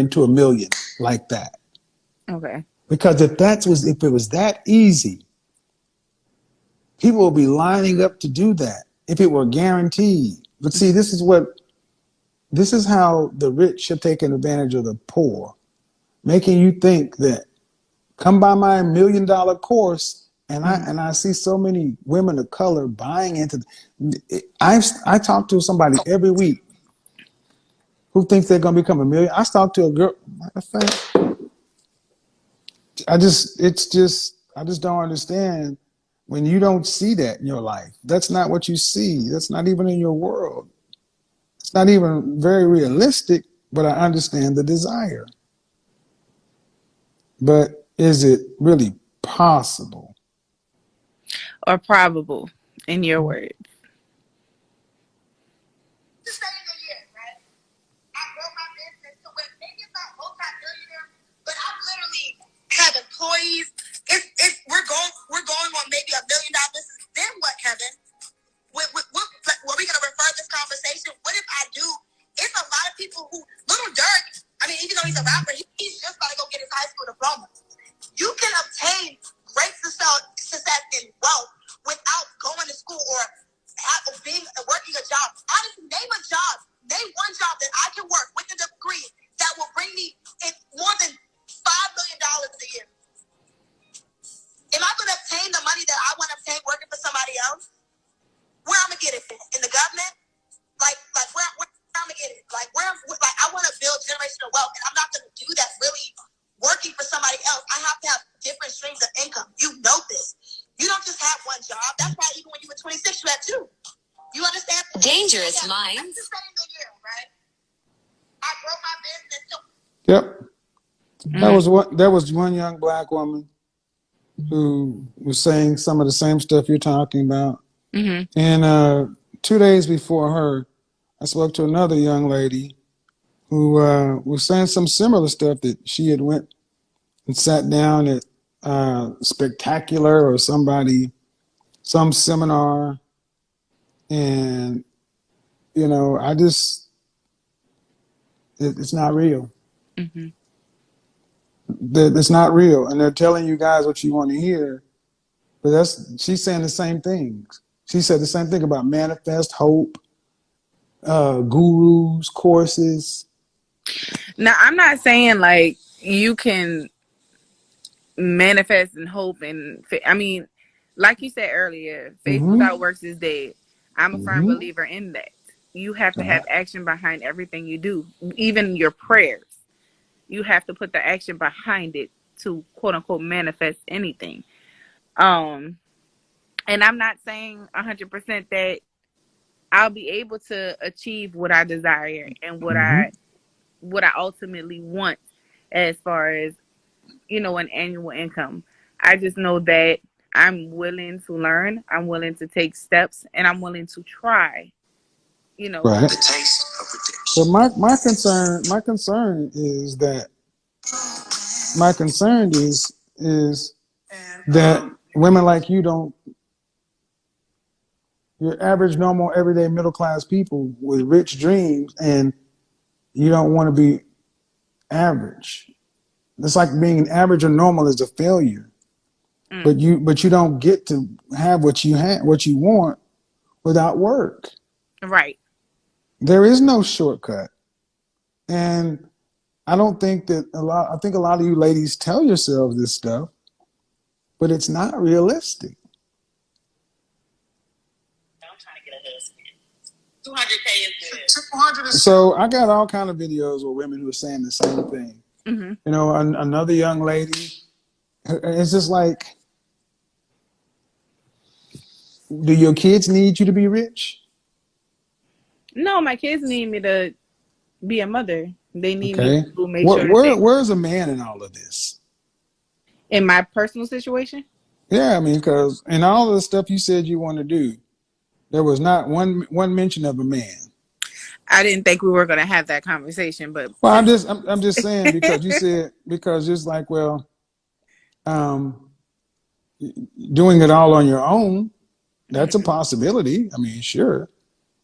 into a million like that. Okay. Because if that was if it was that easy, people would be lining up to do that if it were guaranteed. But see, this is what this is how the rich have taken advantage of the poor, making you think that come by my million dollar course and I and I see so many women of color buying into I I talk to somebody every week who thinks they're gonna become a million. I talked to a girl, matter of fact, I just it's just I just don't understand when you don't see that in your life. That's not what you see. That's not even in your world. It's not even very realistic, but I understand the desire. But is it really possible? Or probable, in your mm-hmm. words? People who, Lil Durk, I mean, even though he's a rapper, he, he's just got to go get his high school diploma. You can obtain great success, success and wealth without going to school or have, being working a job. Honestly, name a job, name one job that I can work with a degree that will bring me in more than five million dollars a year. Am I going to obtain the money that I want to obtain working for somebody else? Where I'm gonna get it in the government? Like, like where, where I'm gonna get it? Like where? Like I want to build generational wealth, and I'm not going to do that really working for somebody else. I have to have different streams of income. You know this. You don't just have one job. That's why even when you were 26, you had two. You understand? Dangerous yeah, minds. Year, right? I broke my business. Yep. Mm. That was what that was one young black woman who was saying some of the same stuff you're talking about. Mm-hmm. And uh, two days before her, I spoke to another young lady who uh, was saying some similar stuff that she had went and sat down at uh, Spectacular or somebody, some seminar, and you know, I just it, it's not real. Mm-hmm. That it's not real. And they're telling you guys what you want to hear but that's she's saying the same things. She said the same thing about manifest hope uh gurus courses. Now i'm not saying like you can manifest and hope and i mean like you said earlier faith mm-hmm. without works is dead. I'm a mm-hmm. firm believer in that. You have to have action behind everything you do even your prayers you have to put the action behind it to quote unquote manifest anything. Um, and I'm not saying 100% that I'll be able to achieve what I desire and what mm-hmm. I what I ultimately want as far as you know an annual income. I just know that I'm willing to learn, I'm willing to take steps, and I'm willing to try. You know, right. The taste of so my, my concern my concern is that my concern is is that women like you don't your average normal everyday middle class people with rich dreams and you don't want to be average. It's like being average or normal is a failure. Mm. but you but you don't get to have what you have what you want without work. Right there is no shortcut. And I don't think that a lot, I think a lot of you ladies tell yourselves this stuff, but it's not realistic. I'm trying to get a husband. 200K is good. So I got all kind of videos with women who are saying the same thing. Mm-hmm. You know, an, another young lady, it's just like, do your kids need you to be rich? No, my kids need me to be a mother. They need okay. me to make where, sure. Where, where's a man in all of this? In my personal situation? Yeah, I mean, because in all of the stuff you said you want to do, there was not one one mention of a man. I didn't think we were going to have that conversation, but well, I'm just I'm, I'm just saying because you said because it's like well, um, doing it all on your own, that's a possibility. I mean, sure.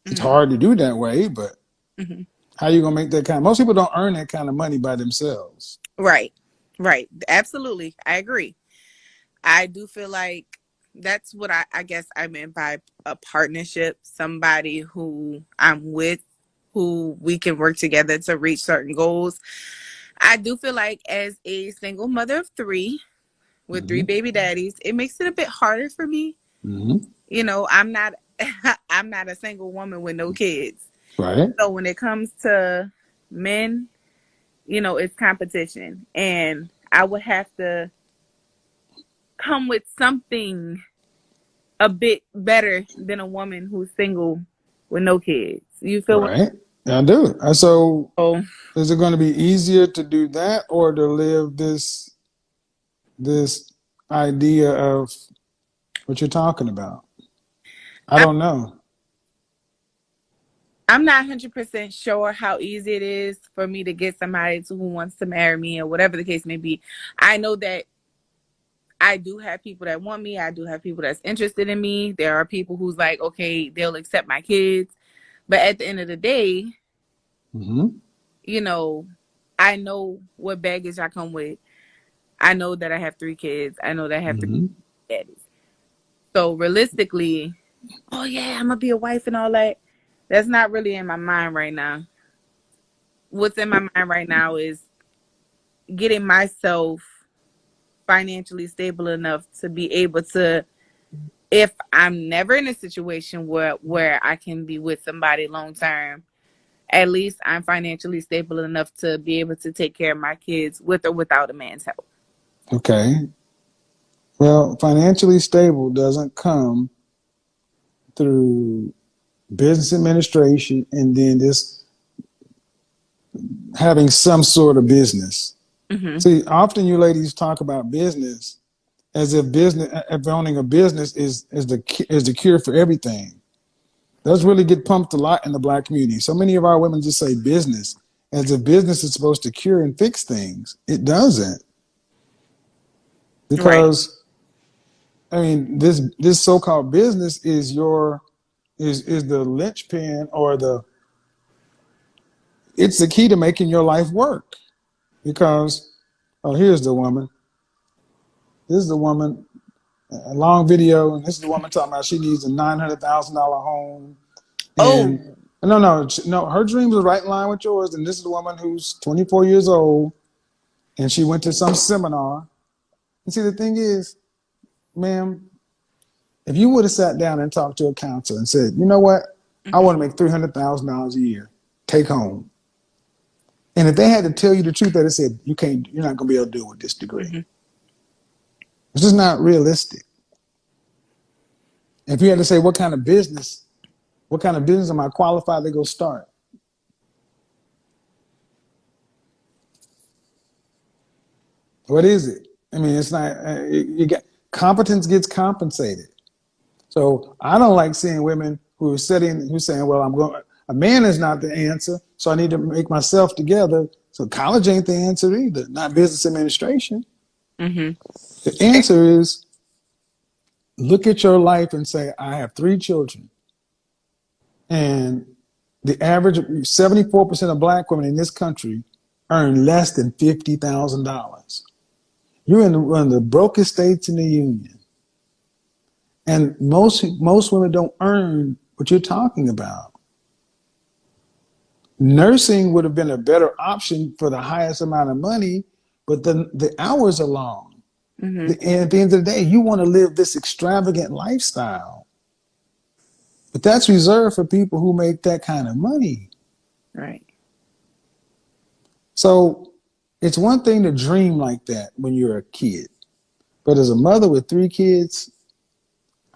It's mm-hmm. hard to do that way, but mm-hmm. How you gonna make that kind? Of, most people don't earn that kind of money by themselves. Right, right. Absolutely, I agree. I do feel like that's what I, I guess I meant by a partnership. Somebody who I'm with, who we can work together to reach certain goals. I do feel like as a single mother of three, with mm-hmm. three baby daddies, it makes it a bit harder for me. Mm-hmm. You know, I'm not I'm not a single woman with no kids. Right. So when it comes to men, you know, it's competition. And I would have to come with something a bit better than a woman who's single with no kids. You feel right? I do. So, oh. is it going to be easier to do that or to live this this idea of what you're talking about? I don't know. I'm not 100% sure how easy it is for me to get somebody to who wants to marry me or whatever the case may be. I know that I do have people that want me. I do have people that's interested in me. There are people who's like, okay, they'll accept my kids. But at the end of the day, mm-hmm. you know, I know what baggage I come with. I know that I have three kids. I know that I have mm-hmm. three daddies. So realistically, oh yeah, I'm gonna be a wife and all that. That's not really in my mind right now. What's in my mind right now is getting myself financially stable enough to be able to if I'm never in a situation where where I can be with somebody long term, at least I'm financially stable enough to be able to take care of my kids with or without a man's help. Okay. Well, financially stable doesn't come through business administration and then just having some sort of business. Mm-hmm. See, often you ladies talk about business as if business, if owning a business is is the is the cure for everything. Does really get pumped a lot in the black community. So many of our women just say business as if business is supposed to cure and fix things. It doesn't because right. I mean this this so-called business is your is is the linchpin or the it's the key to making your life work. Because oh here's the woman. This is the woman a long video and this is the woman talking about she needs a $900,000 home. Oh. And oh. no no no her dreams are right in line with yours and this is the woman who's 24 years old and she went to some seminar. And see, the thing is, ma'am, if you would have sat down and talked to a counselor and said, you know what. I want to make $300,000 a year, take home. And if they had to tell you the truth, that they said, you can't, you're not going to be able to do it with this degree. Mm-hmm. It's just not realistic. If you had to say, what kind of business, what kind of business am I qualified to go start? What is it? I mean, it's not, uh, you get, competence gets compensated. So I don't like seeing women who are sitting, who saying, well, I'm going, a man is not the answer, so I need to make myself together. So college ain't the answer either, not business administration. Mm-hmm. The answer is look at your life and say, I have three children. And the average, 74% of black women in this country earn less than $50,000. You're in one of the brokest states in the union. And most, most women don't earn what you're talking about. Nursing would have been a better option for the highest amount of money, but the, the hours are long. Mm-hmm. And at the end of the day, you want to live this extravagant lifestyle. But that's reserved for people who make that kind of money. Right. So it's one thing to dream like that when you're a kid, but as a mother with three kids,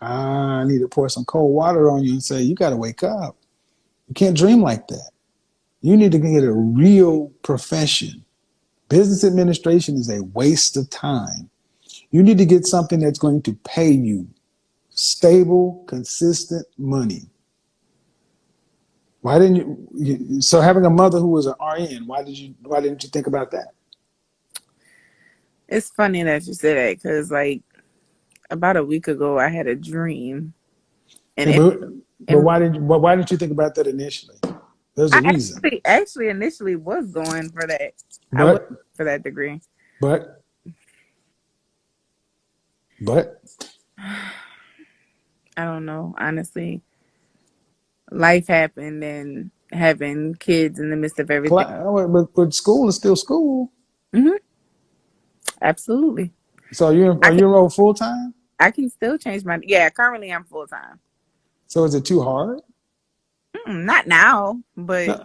ah, I need to pour some cold water on you and say, you got to wake up. You can't dream like that. You need to get a real profession. Business administration is a waste of time. You need to get something that's going to pay you stable, consistent money. Why didn't you, you, so having a mother who was an RN, why did you why didn't you think about that? It's funny that you said that because like about a week ago I had a dream. And but, it, but why did you, why didn't you think about that initially? There's a I reason. Actually, actually, initially was going for that. But, I was for that degree. But, but, I don't know. Honestly, life happened and having kids in the midst of everything. But, but school is still school. Mm-hmm. Absolutely. So are you are you enrolled full time? I can still change my yeah. Currently, I'm full time. So is it too hard? Mm, not now, but no.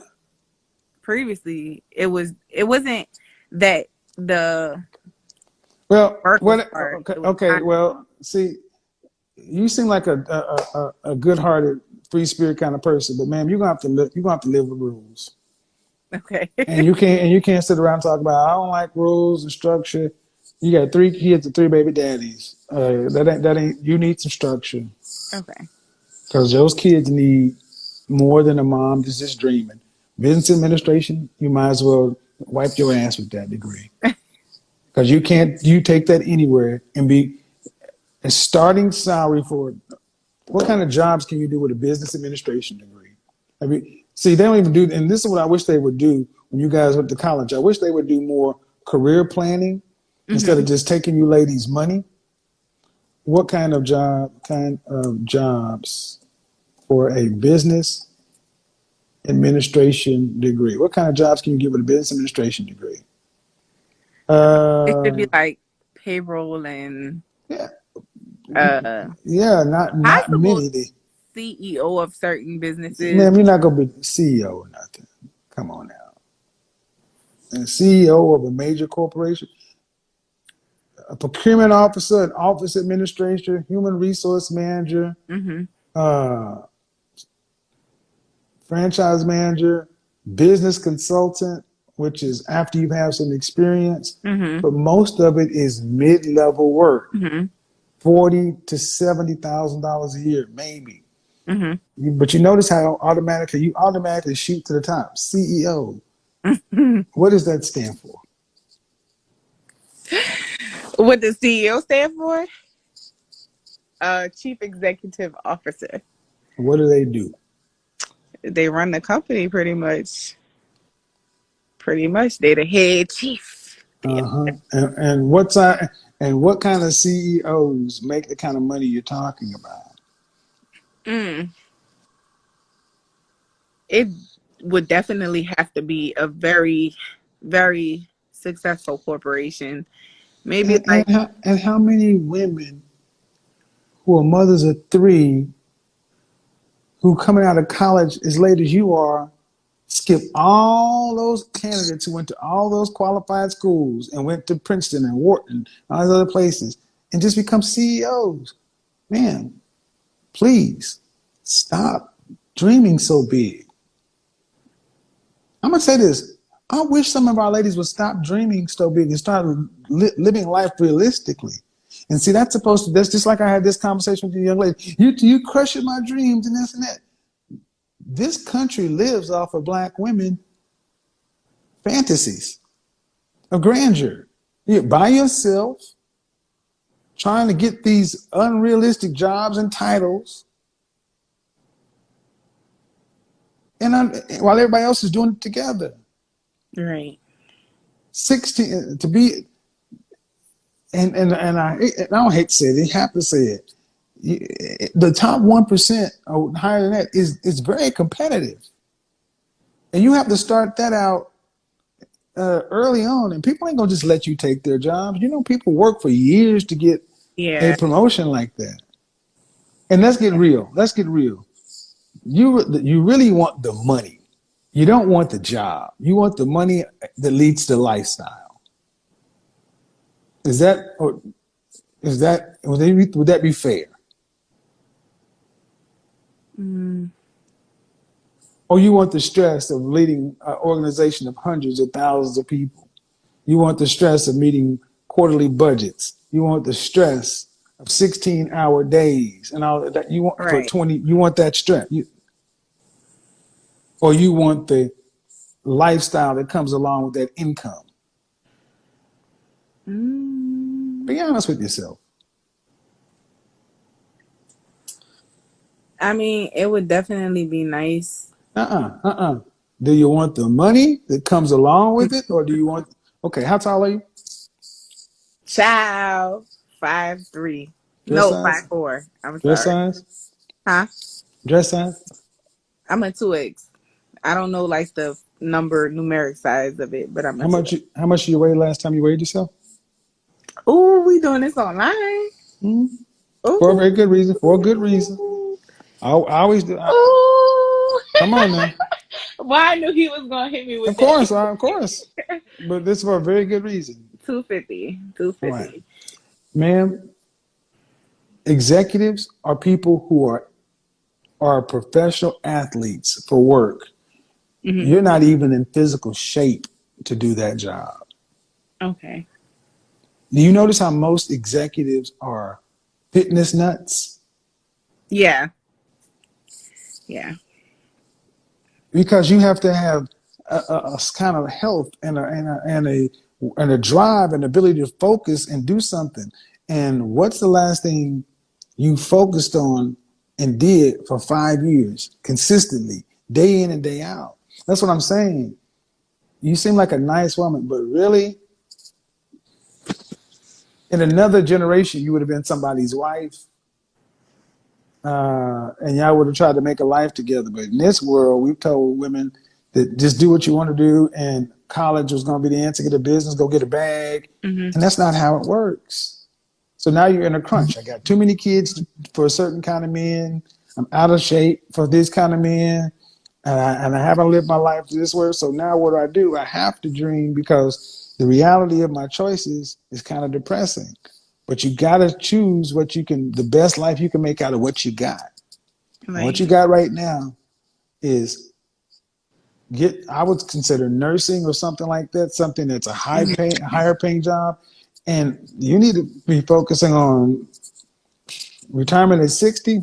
previously it was. It wasn't that the. Well, what? Okay, okay well, see, you seem like a a, a, a good-hearted, free-spirit kind of person, but ma'am, you're gonna have to live. You're gonna have to live with rules. Okay. and you can't and you can't sit around and talk about I don't like rules and structure. You got three kids and three baby daddies. Uh, that ain't that ain't. You need some structure. Okay. Because those kids need more than a mom that's just dreaming. Business administration, you might as well wipe your ass with that degree. Because you can't, you take that anywhere and be a starting salary for what kind of jobs can you do with a business administration degree? I mean, see, they don't even do, and this is what I wish they would do when you guys went to college. I wish they would do more career planning mm-hmm. instead of just taking you ladies' money. What kind of job, kind of jobs for a business administration degree? What kind of jobs can you get with a business administration degree? Uh, it could be like payroll and yeah, uh, yeah, not not many. CEO of certain businesses. Man, you're not gonna be CEO or nothing. Come on now. And CEO of a major corporation, a procurement officer, an office administrator, human resource manager, mm-hmm. uh, franchise manager, business consultant, which is after you have some experience, mm-hmm. but most of it is mid-level work, mm-hmm. Forty to seventy thousand dollars a year, maybe. Mm-hmm. But you notice how automatically you automatically shoot to the top. CEO. What does that stand for? What does CEO stand for? Uh, Chief Executive Officer. What do they do? they run the company pretty much. Pretty much, they the head chief. Uh-huh. And, and what's uh, and what kind of CEOs make the kind of money you're talking about? Mm. It would definitely have to be a very, very successful corporation. Maybe and, like and how, and how many women who are mothers of three who coming out of college as late as you are skip all those candidates who went to all those qualified schools and went to Princeton and Wharton, and all those other places, and just become CEOs. Man, please stop dreaming so big. I'm gonna say this. I wish some of our ladies would stop dreaming so big and start li living life realistically. And see, that's supposed to, that's just like I had this conversation with you young lady. You, you crushing my dreams and this and that. This country lives off of black women fantasies of grandeur. You're by yourself, trying to get these unrealistic jobs and titles. And I'm, while everybody else is doing it together. Right. 16 uh, to be and and and I I don't hate to say it, I have to say it. The top one percent or higher than that is is very competitive, and you have to start that out uh, early on. And people ain't gonna just let you take their jobs. You know, people work for years to get yeah. a promotion like that. And let's get real. Let's get real. You you really want the money. You don't want the job. You want the money that leads to lifestyle. Is that or is that would, they, would that be fair? Mm. Or you want the stress of leading an organization of hundreds of thousands of people? You want the stress of meeting quarterly budgets? You want the stress of 16 hour days and all that you want right. for 20 you want that stress you, or you want the lifestyle that comes along with that income Mm. Be honest with yourself. I mean, it would definitely be nice. Uh-uh, uh-uh. Do you want the money that comes along with it, or do you want? Okay, how tall are you? Child, five three. Dress no, size? five four. I'm Dress sorry. size? Huh? Dress size? I'm a two X. I don't know like the number numeric size of it, but I'm How much? You, how much you weighed last time you weighed yourself? Oh, we doing this online. Hmm? Ooh. For a very good reason. For a good reason. I, I always do. I-. come on now. well, I knew he was gonna hit me with Of course, I, of course. But this is for a very good reason. 250. 250. Right. Ma'am, executives are people who are are professional athletes for work. Mhm. You're not even in physical shape to do that job. Okay. Do you notice how most executives are fitness nuts? Yeah. Yeah. Because you have to have a, a, a kind of health and a, and a and a and a drive and ability to focus and do something. And what's the last thing you focused on and did for five years consistently, day in and day out? That's what I'm saying. You seem like a nice woman, but really, in another generation, you would have been somebody's wife, uh, and y'all would have tried to make a life together. But in this world, we've told women that just do what you want to do, and college was going to be the answer. Get a business, go get a bag, Mhm. and that's not how it works. So now you're in a crunch. I got too many kids for a certain kind of men. I'm out of shape for this kind of men, and I, and I haven't lived my life this way. So now what do I do? I have to dream because the reality of my choices is kind of depressing. But you got to choose what you can, the best life you can make out of what you got. Right. What you got right now is get. I would consider nursing or something like that, something that's a high mm-hmm. pay, higher paying job, and you need to be focusing on retirement at 60.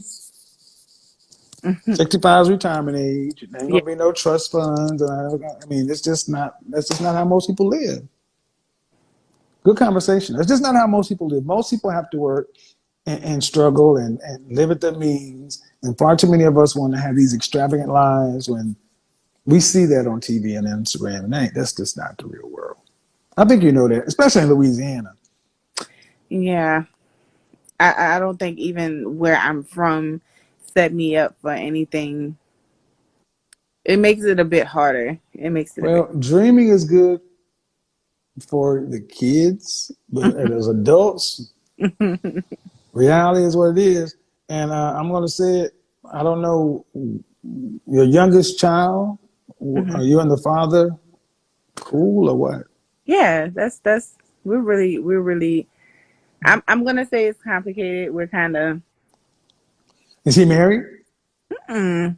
Mm-hmm. 65 is retirement age. There ain't gonna be no trust funds. And I, I mean, it's just not. That's just not how most people live. Good conversation. That's just not how most people live. Most people have to work and, and struggle and, and live at their means. And far too many of us want to have these extravagant lives when we see that on TV and Instagram. And that, that's just not the real world. I think you know that, especially in Louisiana. Yeah. I, I don't think even where I'm from set me up for anything. It makes it a bit harder. It makes it Well, dreaming is good for the kids, but as adults, reality is what it is. And uh, I'm going to say it. I don't know your youngest child. Mhm. Are you and the father cool or what? Yeah, that's that's we're really we're really I'm I'm gonna say it's complicated. We're kind of Is he married? mm,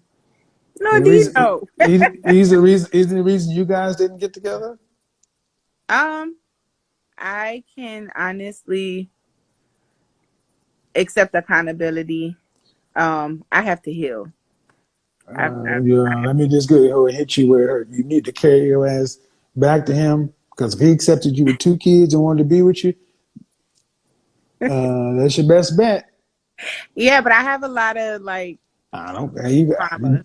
no, The do you reason- know? he's, he's the reason. He's the reason you guys didn't get together. Um, I can honestly accept accountability. Um, I have to heal. I- Uh, I- yeah, let me just go and hit you where. You need to carry your ass back to him because if he accepted you with two kids and wanted to be with you, uh, that's your best bet. Yeah, but I have a lot of like I don't. You, trauma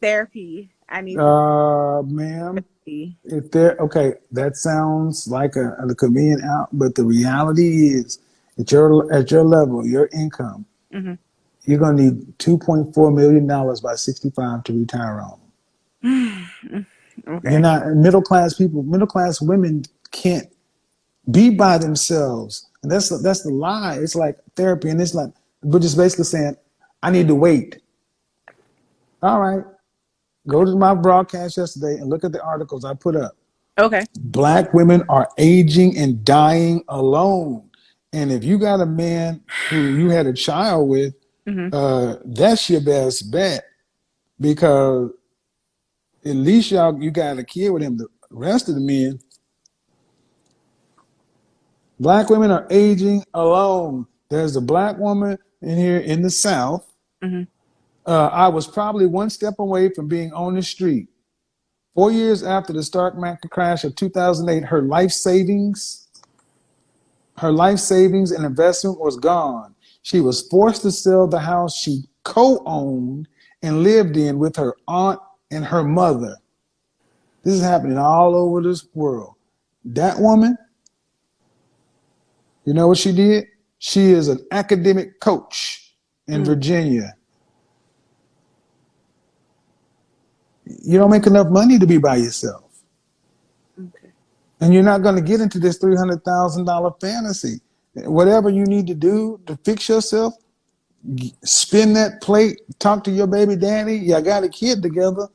therapy. I need uh, ma'am, therapy. if there, okay, that sounds like a, a convenient out, but the reality is, at your at your level, your income, Mhm. you're gonna need two point four million dollars by sixty five to retire on. Okay. Not middle class people. Middle class women can't be by themselves, and that's the, that's the lie. It's like therapy, and it's like we're just basically saying, "I need to wait." All right, go to my broadcast yesterday and look at the articles I put up. Okay. Black women are aging and dying alone, and if you got a man who you had a child with, Mhm. uh, that's your best bet because at least y'all you got a kid with him. The rest of the men, black women are aging alone. There's a black woman in here in the South. Mhm. Uh, I was probably one step away from being on the street. Four years after the stock market crash of 2008, her life savings, her life savings and investment was gone. She was forced to sell the house she co-owned and lived in with her aunt and her mother. This is happening all over this world. That woman, you know what she did? She is an academic coach in Virginia. You don't make enough money to be by yourself. Okay. And you're not going to get into this $300,000 fantasy. Whatever you need to do to fix yourself, spin that plate, talk to your baby daddy. Y'all got a kid together.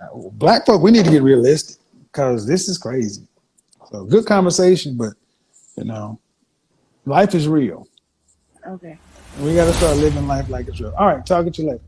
Uh, Black folk, we need to get realistic because this is crazy. So good conversation, but you know, life is real. Okay. We got to start living life like it's real. All right, Talk to you later.